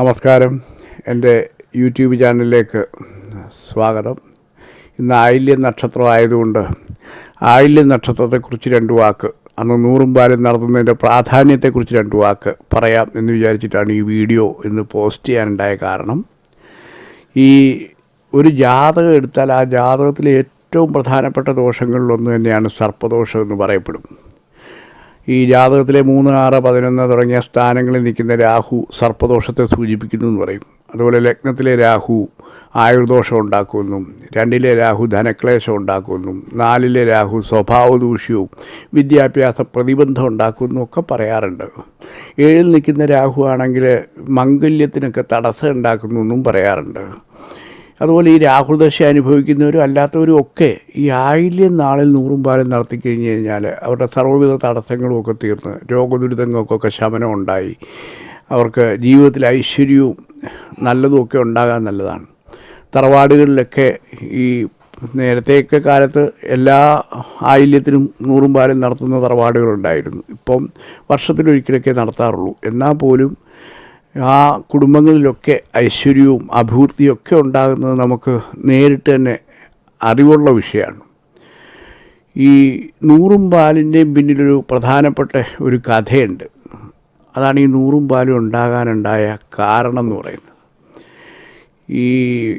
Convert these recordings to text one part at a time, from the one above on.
നമസ്കാരം. എന്റെ യൂട്യൂബ് ചാനലിലേക്ക് സ്വാഗതം. ഇന്ന് ആയില്യം നക്ഷത്രം ആയതുകൊണ്ട് ആയില്യം നക്ഷത്രത്തെക്കുറിച്ച് രണ്ട് വാക്ക് അന്ന് നൂറും പാലും നടത്തുന്നതിന്റെ പ്രാധാന്യത്തെക്കുറിച്ച് രണ്ട് വാക്ക് പറയാം എന്ന് വിചാരിച്ചിട്ടാണ് ഈ വീഡിയോ ഇന്ന് പോസ്റ്റ് ചെയ്യാനുണ്ടായ കാരണം. ഈ ഒരു ജാതകം എടുത്താൽ ആ ജാതകത്തിലെ ഏറ്റവും പ്രധാനപ്പെട്ട ദോഷങ്ങളിലൊന്ന് തന്നെയാണ് സർപ്പദോഷം എന്ന് പറയപ്പെടും. ഈ ജാതകത്തിലെ മൂന്ന് ആറ് പതിനൊന്ന് തുടങ്ങിയ സ്ഥാനങ്ങളിൽ നിൽക്കുന്ന രാഹു സർപ്പദോഷത്തെ സൂചിപ്പിക്കുന്നു എന്ന് പറയും. അതുപോലെ ലഗ്നത്തിലെ രാഹു ആയുർദോഷം ഉണ്ടാക്കുമെന്നും രണ്ടിലെ രാഹു ധനക്ലേശം ഉണ്ടാക്കുമെന്നും നാലിലെ രാഹു സ്വഭാവ ദൂഷ്യവും വിദ്യാഭ്യാസ പ്രതിബന്ധം ഉണ്ടാക്കുമെന്നും ഒക്കെ പറയാറുണ്ട്. ഏഴിൽ നിൽക്കുന്ന രാഹു ആണെങ്കിൽ മംഗല്യത്തിനൊക്കെ തടസ്സം ഉണ്ടാക്കുന്നു എന്നും പറയാറുണ്ട്. അതുപോലെ ഈ രാഹുദശ അനുഭവിക്കുന്നവരും അല്ലാത്തവരും ഒക്കെ ഈ ആയില്യം നാളിൽ നൂറും പാലും നടത്തി കഴിഞ്ഞ് കഴിഞ്ഞാൽ അവരുടെ സർവവിധ തടസ്സങ്ങളും ഒക്കെ തീർന്ന് രോഗദുരിതങ്ങൾക്കൊക്കെ ശമനം ഉണ്ടായി അവർക്ക് ജീവിതത്തിൽ ഐശ്വര്യവും നല്ലതും ഒക്കെ ഉണ്ടാകാൻ നല്ലതാണ്. തറവാടുകളിലൊക്കെ ഈ നേരത്തെയൊക്കെ കാലത്ത് എല്ലാ ആയില്യത്തിനും നൂറും പാലും നടത്തുന്ന തറവാടുകളുണ്ടായിരുന്നു. ഇപ്പം വർഷത്തിലൊരിക്കലൊക്കെ നടത്താറുള്ളൂ. എന്നാൽ പോലും ആ കുടുംബങ്ങളിലൊക്കെ ഐശ്വര്യവും അഭിവൃദ്ധിയും ഒക്കെ ഉണ്ടാകുന്നത് നമുക്ക് നേരിട്ട് തന്നെ അറിവുള്ള വിഷയമാണ്. ഈ നൂറും പാലിന്റെയും പിന്നിലൊരു പ്രധാനപ്പെട്ട ഒരു കഥയുണ്ട്. അതാണ് ഈ നൂറും പാലും ഉണ്ടാകാനുണ്ടായ കാരണം എന്ന് പറയുന്നത്. ഈ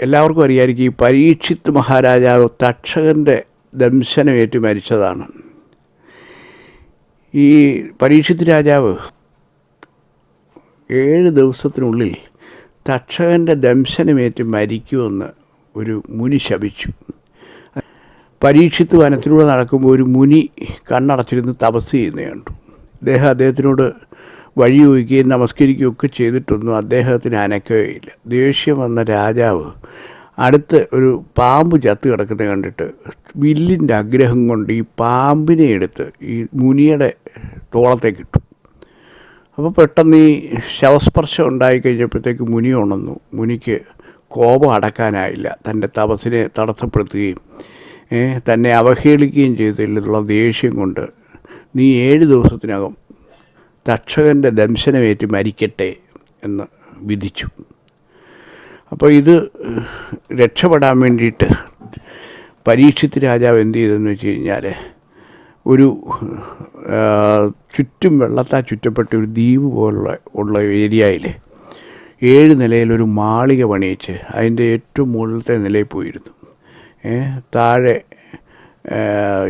എല്ലാവർക്കും അറിയാമായിരിക്കും ഈ പരീക്ഷിത് മഹാരാജാവ് തക്ഷകന്റെ ദംശനമേറ്റ് മരിച്ചതാണ്. ഈ പരീക്ഷിത് രാജാവ് ഏഴ് ദിവസത്തിനുള്ളിൽ തക്ഷകന്റെ ദംശനമേറ്റ് മരിക്കുമെന്ന് ഒരു മുനി ശപിച്ചു. പരീക്ഷിത്ത് വനത്തിലൂടെ നടക്കുമ്പോൾ ഒരു മുനി കണ്ണടച്ചിരുന്ന് തപസ് ചെയ്യുന്ന കണ്ടു. അദ്ദേഹം അദ്ദേഹത്തിനോട് വഴി ചോദിക്കുകയും നമസ്കരിക്കുകയും ഒക്കെ ചെയ്തിട്ടൊന്നും അദ്ദേഹത്തിന് അനക്കുകയില്ല ദേഷ്യം വന്ന രാജാവ് അടുത്ത് ഒരു പാമ്പ് ചത്ത് കിടക്കുന്നത് കണ്ടിട്ട് വില്ലിന്റെ ആഗ്രഹം കൊണ്ട് ഈ പാമ്പിനെ എടുത്ത് ഈ മുനിയുടെ തോളത്തേക്ക് ഇട്ടു. അപ്പോൾ പെട്ടെന്ന് ഈ ശവസ്പർശം ഉണ്ടായിക്കഴിഞ്ഞപ്പോഴത്തേക്ക് മുനി ഉണർന്നു. മുനിക്ക് കോപം അടക്കാനായില്ല. തന്റെ തപസ്സിനെ തടസ്സപ്പെടുത്തുകയും തന്നെ അവഹേളിക്കുകയും ചെയ്തതിലുള്ള ദേഷ്യം കൊണ്ട് നീ ഏഴ് ദിവസത്തിനകം തക്ഷകന്റെ ദംശനമേറ്റ് മരിക്കട്ടെ എന്ന് വിധിച്ചു. അപ്പോൾ ഇത് രക്ഷപ്പെടാൻ വേണ്ടിയിട്ട് പരീക്ഷിത്ത് രാജാവ് എന്ത് ചെയ്തെന്ന് വെച്ച് കഴിഞ്ഞാൽ ഒരു ചുറ്റും വെള്ളത്താൽ ചുറ്റപ്പെട്ട ഒരു ദ്വീപ് പോലുള്ള ഉള്ള ഏരിയയിൽ ഏഴ് നിലയിലൊരു മാളിക പണിയിച്ച് അതിന്റെ ഏറ്റവും മുകളിലത്തെ നിലയിൽ പോയിരുന്നു. താഴെ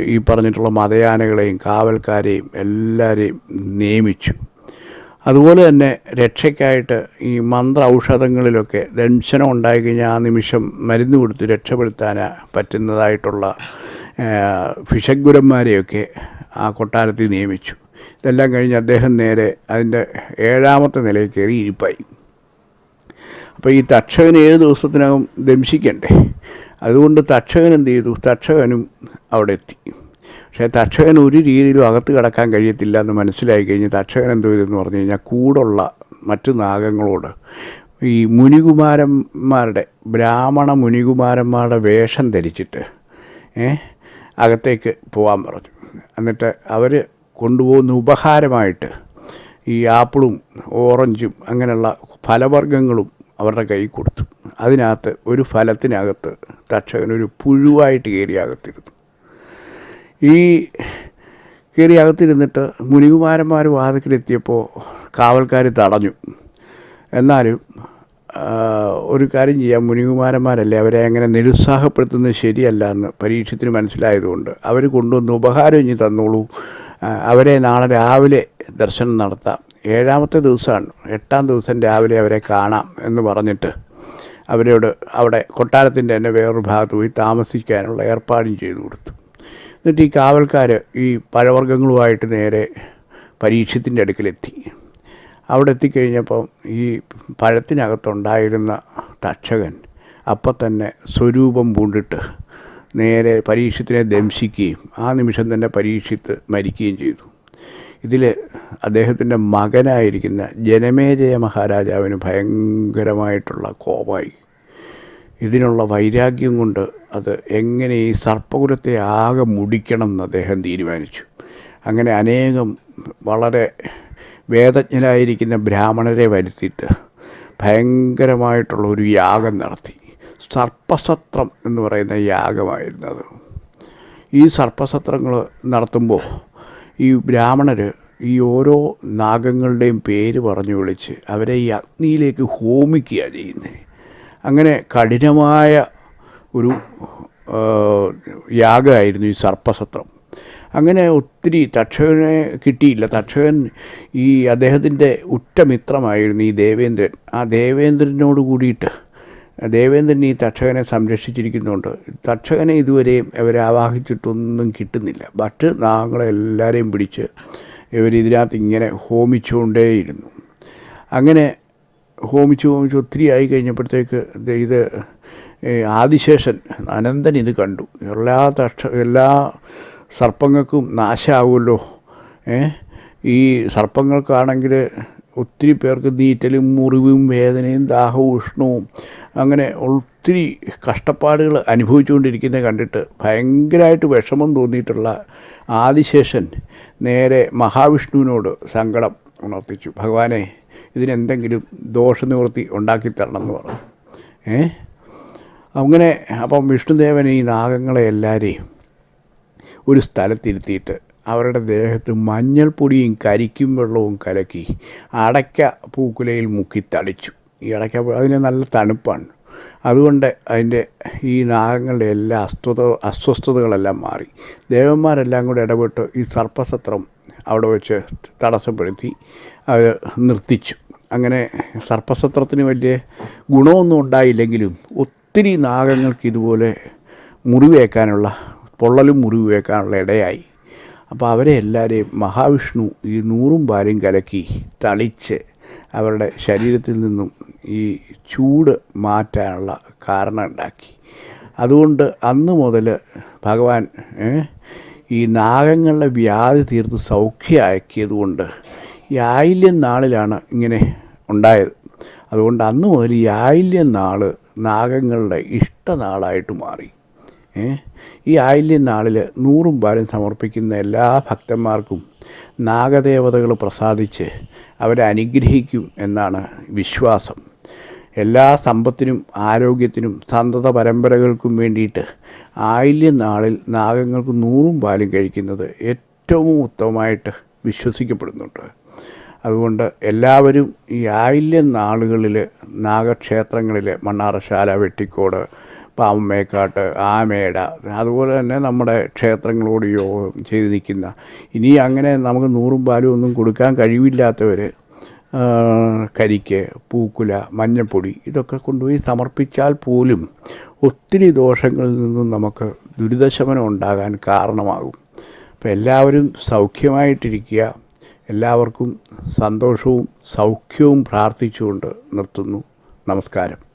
ഈ പറഞ്ഞിട്ടുള്ള മതയാനകളെയും കാവൽക്കാരെയും എല്ലാവരെയും നിയമിച്ചു. അതുപോലെ തന്നെ രക്ഷയ്ക്കായിട്ട് ഈ മന്ത്ര ഔഷധങ്ങളിലൊക്കെ ദംശനം ഉണ്ടായിക്കഴിഞ്ഞാൽ ആ നിമിഷം മരുന്ന് കൊടുത്ത് രക്ഷപ്പെടുത്താൻ പറ്റുന്നതായിട്ടുള്ള ഫിഷഗുരന്മാരെയൊക്കെ ആ കൊട്ടാരത്തിൽ നിയമിച്ചു. ഇതെല്ലാം കഴിഞ്ഞ് അദ്ദേഹം നേരെ അതിന്റെ ഏഴാമത്തെ നിലയിൽ കയറി ഇരിപ്പായി. അപ്പോൾ ഈ തക്ഷകൻ ഏഴ് ദിവസത്തിനകം ദംശിക്കണ്ടേ? അതുകൊണ്ട് തക്ഷകൻ എന്ത് ചെയ്തു? തക്ഷകനും അവിടെ എത്തി. പക്ഷേ തക്ഷകൻ ഒരു രീതിയിലും അകത്ത് കിടക്കാൻ കഴിയത്തില്ല എന്ന് മനസ്സിലായി കഴിഞ്ഞ് തക്ഷകൻ എന്തോ ഇതെന്ന് പറഞ്ഞു കഴിഞ്ഞാൽ കൂടുള്ള മറ്റു നാഗങ്ങളോട് ഈ മുനികുമാരന്മാരുടെ ബ്രാഹ്മണ മുനികുമാരന്മാരുടെ വേഷം ധരിച്ചിട്ട് ഏ, അകത്തേക്ക് പോകാൻ പറഞ്ഞു. എന്നിട്ട് അവർ കൊണ്ടുപോകുന്ന ഉപഹാരമായിട്ട് ഈ ആപ്പിളും ഓറഞ്ചും അങ്ങനെയുള്ള ഫലവർഗങ്ങളും അവരുടെ കൈ കൊടുത്തു. അതിനകത്ത് ഒരു ഫലത്തിനകത്ത് തക്ഷകൻ ഒരു പുഴുവായിട്ട് കയറി അകത്തിരുന്നു. ഈ കയറി അകത്തിരുന്നിട്ട് മുനികുമാരന്മാർ വാതിക്കലെത്തിയപ്പോൾ കാവൽക്കാർ തടഞ്ഞു. എന്നാലും ഒരു കാര്യം ചെയ്യാം. മുനികുമാരന്മാരല്ലേ അവരെ അങ്ങനെ നിരുത്സാഹപ്പെടുത്തുന്നത് ശരിയല്ല എന്ന് പരീക്ഷത്തിന് മനസ്സിലായതുകൊണ്ട്. അവർ കൊണ്ടുവന്ന് ഉപഹാരം ഇനി തന്നോളൂ. അവരെ നാളെ രാവിലെ ദർശനം നടത്താം. ഏഴാമത്തെ ദിവസമാണ്. എട്ടാം ദിവസം രാവിലെ അവരെ കാണാം എന്ന് പറഞ്ഞിട്ട് അവരോട് അവിടെ കൊട്ടാരത്തിന്റെ തന്നെ വേറൊരു ഭാഗത്ത് പോയി താമസിക്കാനുള്ള ഏർപ്പാടും ചെയ്തു കൊടുത്തു. എന്നിട്ട് ഈ കാവൽക്കാർ ഈ പഴവർഗങ്ങളുമായിട്ട് നേരെ പരീക്ഷത്തിന്റെ അടുക്കലെത്തി. അവിടെ എത്തിക്കഴിഞ്ഞപ്പം ഈ പഴത്തിനകത്തുണ്ടായിരുന്ന തക്ഷകൻ അപ്പം തന്നെ സ്വരൂപം പൂണ്ടിട്ട് നേരെ പരീക്ഷത്തിനെ ദംശിക്കുകയും ആ നിമിഷം തന്നെ പരീക്ഷിത്ത് മരിക്കുകയും ചെയ്തു. ഇതിൽ അദ്ദേഹത്തിന്റെ മകനായിരിക്കുന്ന ജനമേജയ മഹാരാജാവിന് ഭയങ്കരമായിട്ടുള്ള കോപമായി. ഇതിനുള്ള വൈരാഗ്യം കൊണ്ട് അത് എങ്ങനെ ഈ സർപ്പകുലത്തെ ആകെ മുടിക്കണം എന്ന് അദ്ദേഹം തീരുമാനിച്ചു. അങ്ങനെ അനേകം വളരെ വേദജ്ഞരായിരിക്കുന്ന ബ്രാഹ്മണരെ വരുത്തിയിട്ട് ഭയങ്കരമായിട്ടുള്ള ഒരു യാഗം നടത്തി. സർപ്പസത്രം എന്ന് പറയുന്ന യാഗമായിരുന്നത്. ഈ സർപ്പസത്രങ്ങൾ നടത്തുമ്പോൾ ഈ ബ്രാഹ്മണർ ഈ ഓരോ നാഗങ്ങളുടെയും പേര് പറഞ്ഞു വിളിച്ച് അവരെ ഈ അഗ്നിയിലേക്ക് ഹോമിക്കുക ചെയ്യുന്നത് അങ്ങനെ കഠിനമായ ഒരു യാഗമായിരുന്നു ഈ സർപ്പസത്രം. അങ്ങനെ ഒത്തിരി തക്ഷകനെ കിട്ടിയില്ല. തക്ഷകൻ ഈ അദ്ദേഹത്തിന്റെ ഉറ്റമിത്രമായിരുന്നു ഈ ദേവേന്ദ്രൻ. ആ ദേവേന്ദ്രനോട് കൂടിയിട്ട് ദേവേന്ദ്രൻ ഈ തക്ഷകനെ സംരക്ഷിച്ചിരിക്കുന്നുണ്ട്. തക്ഷകനെ ഇതുവരെയും അവരെ ആവാഹിച്ചിട്ടൊന്നും കിട്ടുന്നില്ല. മറ്റ് നാങ്ങളെല്ലാവരെയും പിടിച്ച് ഇവർ ഇതിനകത്ത് ഇങ്ങനെ ഹോമിച്ചുകൊണ്ടേയിരുന്നു. അങ്ങനെ ഹോമിച്ച് ഹോമിച്ച് ഒത്തിരി ആയി കഴിഞ്ഞപ്പോഴത്തേക്ക് ഇത് ആദിശേഷൻ അനന്തൻ ഇത് കണ്ടു. എല്ലാ തക്ഷ എല്ലാ സർപ്പങ്ങൾക്കും നാശമാവുമല്ലോ ഏ? ഈ സർപ്പങ്ങൾക്കാണെങ്കിൽ ഒത്തിരി പേർക്ക് നീറ്റലും മുറിവും വേദനയും ദാഹവും ഉഷ്ണവും അങ്ങനെ ഒത്തിരി കഷ്ടപ്പാടുകൾ അനുഭവിച്ചുകൊണ്ടിരിക്കുന്നത് കണ്ടിട്ട് ഭയങ്കരമായിട്ട് വിഷമം തോന്നിയിട്ടുള്ള ആദിശേഷൻ നേരെ മഹാവിഷ്ണുവിനോട് സങ്കടം ഉണർത്തിച്ചു. ഭഗവാനെ ഇതിനെന്തെങ്കിലും ദോഷനിവൃത്തി ഉണ്ടാക്കി തരണം എന്ന് പറഞ്ഞു. ഏ? അങ്ങനെ അപ്പം വിഷ്ണുദേവൻ ഈ നാഗങ്ങളെ എല്ലാവരെയും ഒരു സ്ഥലത്തിരുത്തിയിട്ട് അവരുടെ ദേഹത്ത് മഞ്ഞൾപ്പൊടിയും കരിക്കും വെള്ളവും കലക്കി അടയ്ക്ക പൂക്കുലയിൽ മുക്കി തളിച്ചു. ഈ അടയ്ക്ക അതിന് നല്ല തണുപ്പാണ്. അതുകൊണ്ട് അതിന്റെ ഈ നാഗങ്ങളുടെ എല്ലാ അസ്വത അസ്വസ്ഥതകളെല്ലാം മാറി. ദേവന്മാരെല്ലാം കൂടെ ഇടപെട്ട് ഈ സർപ്പസത്രം അവിടെ വെച്ച് തടസ്സപ്പെടുത്തി അത് നിർത്തിച്ചു. അങ്ങനെ സർപ്പസത്രത്തിന് വലിയ ഗുണമൊന്നും ഉണ്ടായില്ലെങ്കിലും ഒത്തിരി നാഗങ്ങൾക്ക് ഇതുപോലെ മുറിവേക്കാനുള്ള പൊള്ളലും മുറിവേക്കാനുള്ള ഇടയായി. അപ്പോൾ അവരെ എല്ലാവരെയും മഹാവിഷ്ണു ഈ നൂറും പാലും കലക്കി തളിച്ച് അവരുടെ ശരീരത്തിൽ നിന്നും ഈ ചൂട് മാറ്റാനുള്ള കാരണം ഉണ്ടാക്കി. അതുകൊണ്ട് അന്ന് മുതൽ ഭഗവാൻ ഈ നാഗങ്ങളുടെ വ്യാധി തീർത്ത് സൗഖ്യമാക്കിയത് കൊണ്ട് ഈ ആയില്യം നാളിലാണ് ഇങ്ങനെ ഉണ്ടായത്. അതുകൊണ്ട് അന്ന് മുതൽ ഈ ആയില്യം നാൾ നാഗങ്ങളുടെ ഇഷ്ടനാളായിട്ട് മാറി? ഈ ആയില്യം നാളിൽ നൂറും പാലും സമർപ്പിക്കുന്ന എല്ലാ ഭക്തന്മാർക്കും നാഗദേവതകൾ പ്രസാദിച്ച് അവരെ അനുഗ്രഹിക്കും എന്നാണ് വിശ്വാസം. എല്ലാ സമ്പത്തിനും ആരോഗ്യത്തിനും സന്തത പരമ്പരകൾക്കും വേണ്ടിയിട്ട് ആയില്യം നാളിൽ നാഗങ്ങൾക്ക് നൂറും പാലും കഴിക്കുന്നത് ഏറ്റവും ഉത്തമമായിട്ട് വിശ്വസിക്കപ്പെടുന്നുണ്ട്. അതുകൊണ്ട് എല്ലാവരും ഈ ആയില്യം നാളുകളിൽ നാഗക്ഷേത്രങ്ങളിൽ മണ്ണാറശാല വെട്ടിക്കോട് പാമ്പമേക്കാട്ട് ആമേട അതുപോലെ തന്നെ നമ്മുടെ ക്ഷേത്രങ്ങളോട് യോഗം ചെയ്ത് നിൽക്കുന്ന ഇനി അങ്ങനെ നമുക്ക് നൂറും പാലും ഒന്നും കൊടുക്കാൻ കഴിവില്ലാത്തവർ കരിക്ക് പൂക്കുല മഞ്ഞപ്പൊടി ഇതൊക്കെ കൊണ്ടുപോയി സമർപ്പിച്ചാൽ പോലും ഒത്തിരി ദോഷങ്ങളിൽ നിന്നും നമുക്ക് ദുരിതശമനം ഉണ്ടാകാൻ കാരണമാകും. അപ്പോൾ എല്ലാവരും സൗഖ്യമായിട്ടിരിക്കുക. എല്ലാവർക്കും സന്തോഷവും സൗഖ്യവും പ്രാർത്ഥിച്ചുകൊണ്ട് നിർത്തുന്നു. നമസ്കാരം.